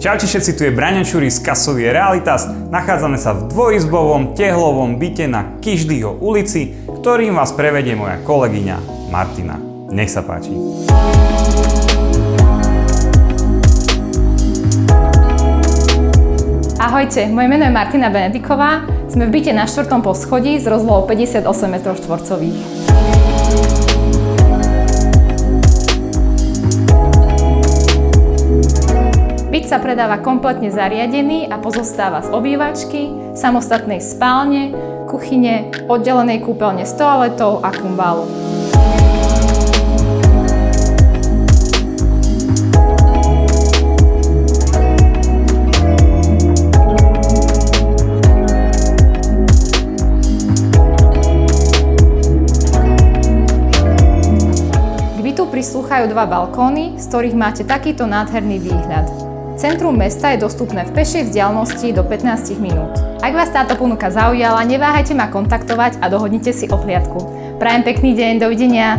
Čaute všetci, tu je Braňo Čuri z Kasovie Realitas. Nachádzame sa v dvojizbovom tehlovom byte na Kiždyho ulici, ktorým vás prevedie moja kolegyňa Martina. Nech sa páči. Ahojte, moje meno je Martina Benediková. Sme v byte na 4. poschodí s rozlohou 58 m štvorcových. Sa predáva kompletne zariadený a pozostáva z obývačky, samostatnej spálne, kuchyne, oddelenej kúpeľne s toaletou a kumbálu. Prislúchajú dva balkóny, z ktorých máte takýto nádherný výhľad. Centrum mesta je dostupné v pešej vzdialenosti do 15 minút. Ak vás táto ponuka zaujala, neváhajte ma kontaktovať a dohodnite si opliadku. Prajem pekný deň, dovidenia!